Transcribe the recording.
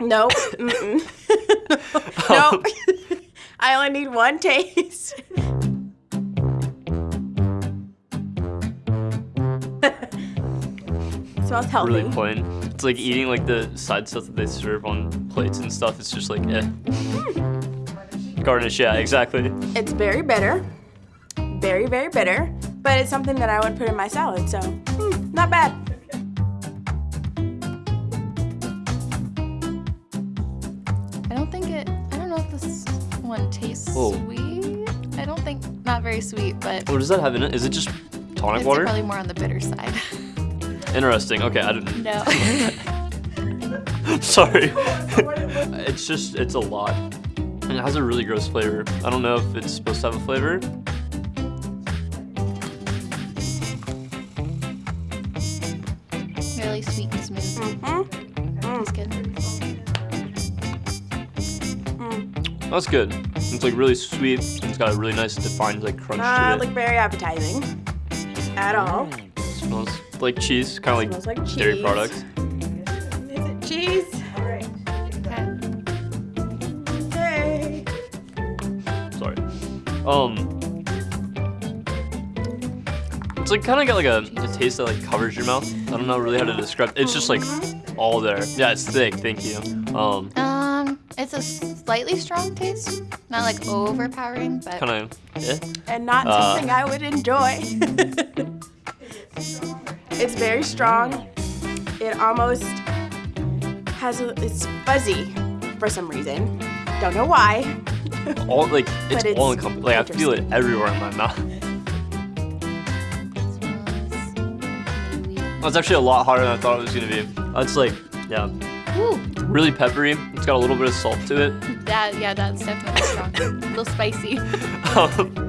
Nope. Mm-mm. nope. I only need one taste. smells healthy. Really plain. It's like eating like the side stuff that they serve on plates and stuff. It's just like eh. Garnish, yeah, exactly. It's very bitter. Very, very bitter. But it's something that I would put in my salad, so hmm, not bad. I don't think it. I don't know if this one tastes Oh. sweet. I don't think not very sweet, but What does that have in it? Is it just tonic it's water? probably more on the bitter side. Interesting. Okay, I didn't. no. Sorry. it's just it's a lot. And it has a really gross flavor. I don't know if it's supposed to have a flavor. really sweet and smooth. Mm-hmm. Tastes That's good. It's like really sweet. It's got a really nice defined like crunch Not to like very appetizing at all. it. Smells like cheese, kind of Smells like, like dairy products. Is it cheese? All right. Hey. Sorry. Um. It's like kind of got like a, a taste that like covers your mouth. I don't know really how to describe. It's just like all there. Yeah, it's thick. Thank you. Um, Um, it's a slightly strong taste, not like overpowering, but kind of. Eh? And not Uh. something I would enjoy. it's very strong. It almost has a, it's fuzzy for some reason. Don't know why. All like it's, But all it's encompassing. Like I feel it everywhere in my mouth. smells That's actually a lot hotter than I thought it was gonna be. That's like, yeah, Ooh, really peppery. It's got a little bit of salt to it. that yeah, that's definitely strong. a little spicy. Um,